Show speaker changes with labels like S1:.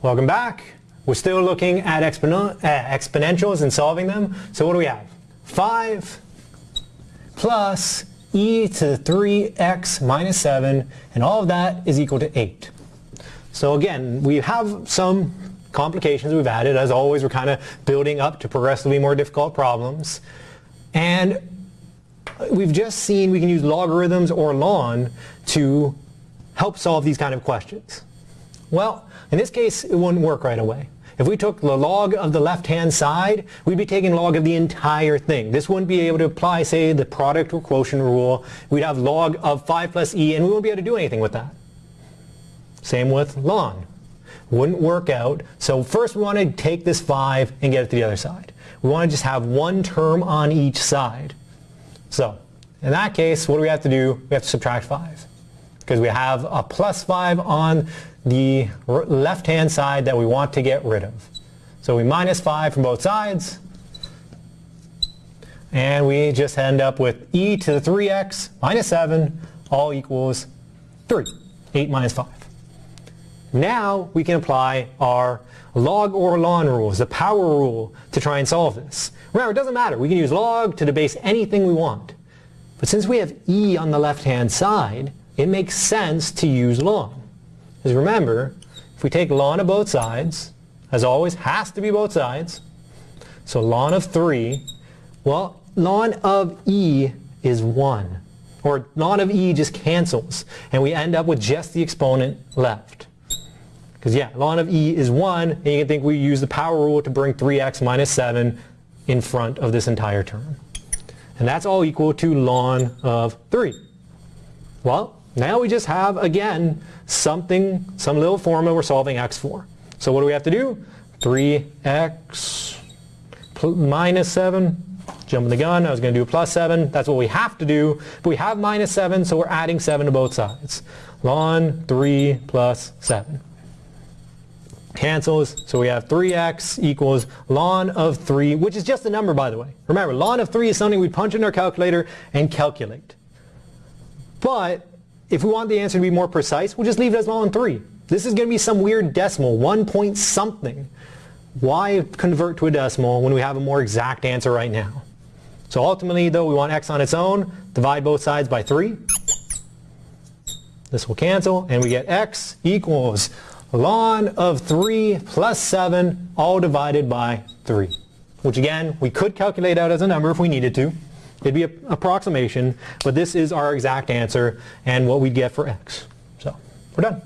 S1: Welcome back. We're still looking at uh, exponentials and solving them. So what do we have? 5 plus e to the 3x minus 7, and all of that is equal to 8. So again, we have some complications we've added. As always, we're kind of building up to progressively more difficult problems. And we've just seen we can use logarithms or ln to help solve these kind of questions. Well, in this case, it wouldn't work right away. If we took the log of the left-hand side, we'd be taking log of the entire thing. This wouldn't be able to apply, say, the product or quotient rule. We'd have log of 5 plus e, and we wouldn't be able to do anything with that. Same with ln. Wouldn't work out. So first we want to take this 5 and get it to the other side. We want to just have one term on each side. So in that case, what do we have to do? We have to subtract 5 because we have a plus 5 on the left-hand side that we want to get rid of. So we minus 5 from both sides, and we just end up with e to the 3x minus 7 all equals 3, 8 minus 5. Now we can apply our log or ln rules, the power rule, to try and solve this. Remember, it doesn't matter. We can use log to the base anything we want. But since we have e on the left-hand side, it makes sense to use ln. Because remember, if we take ln of both sides, as always, has to be both sides, so ln of 3, well, ln of e is 1. Or ln of e just cancels, and we end up with just the exponent left. Because yeah, ln of e is 1, and you can think we use the power rule to bring 3x minus 7 in front of this entire term. And that's all equal to ln of 3. Well, now we just have, again, something, some little formula we're solving x for. So what do we have to do? 3x minus 7. Jumping the gun, I was going to do a plus 7. That's what we have to do. But we have minus 7, so we're adding 7 to both sides. ln 3 plus 7. Cancels, so we have 3x equals ln of 3, which is just a number by the way. Remember, ln of 3 is something we punch in our calculator and calculate. But if we want the answer to be more precise, we'll just leave it as ln 3. This is going to be some weird decimal, 1 point something. Why convert to a decimal when we have a more exact answer right now? So ultimately, though, we want x on its own. Divide both sides by 3. This will cancel, and we get x equals ln of 3 plus 7, all divided by 3. Which again, we could calculate out as a number if we needed to. It'd be an approximation, but this is our exact answer and what we'd get for x. So, we're done.